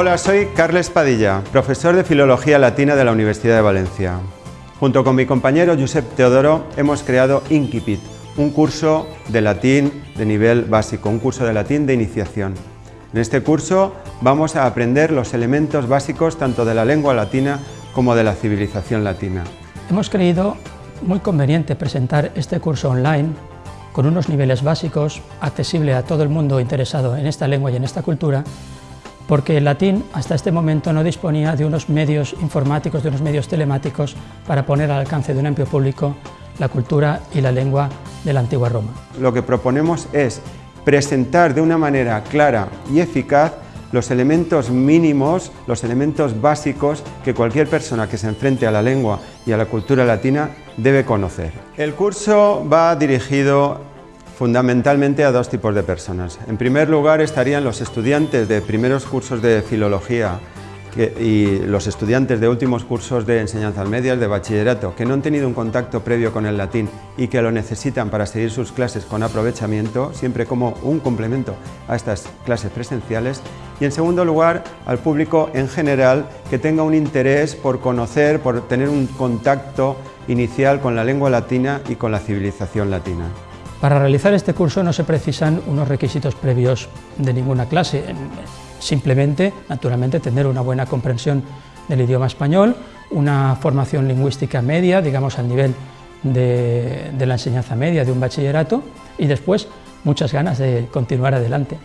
Hola, soy Carles Padilla, profesor de Filología Latina de la Universidad de Valencia. Junto con mi compañero Josep Teodoro hemos creado Inquipit, un curso de latín de nivel básico, un curso de latín de iniciación. En este curso vamos a aprender los elementos básicos tanto de la lengua latina como de la civilización latina. Hemos creído muy conveniente presentar este curso online con unos niveles básicos, accesible a todo el mundo interesado en esta lengua y en esta cultura, porque el latín hasta este momento no disponía de unos medios informáticos, de unos medios telemáticos para poner al alcance de un amplio público la cultura y la lengua de la antigua Roma. Lo que proponemos es presentar de una manera clara y eficaz los elementos mínimos, los elementos básicos que cualquier persona que se enfrente a la lengua y a la cultura latina debe conocer. El curso va dirigido fundamentalmente a dos tipos de personas. En primer lugar estarían los estudiantes de primeros cursos de filología y los estudiantes de últimos cursos de enseñanzas medias, de bachillerato, que no han tenido un contacto previo con el latín y que lo necesitan para seguir sus clases con aprovechamiento, siempre como un complemento a estas clases presenciales. Y en segundo lugar, al público en general que tenga un interés por conocer, por tener un contacto inicial con la lengua latina y con la civilización latina. Para realizar este curso no se precisan unos requisitos previos de ninguna clase. Simplemente, naturalmente, tener una buena comprensión del idioma español, una formación lingüística media, digamos al nivel de, la enseñanza media de un bachillerato y después muchas ganas de continuar adelante.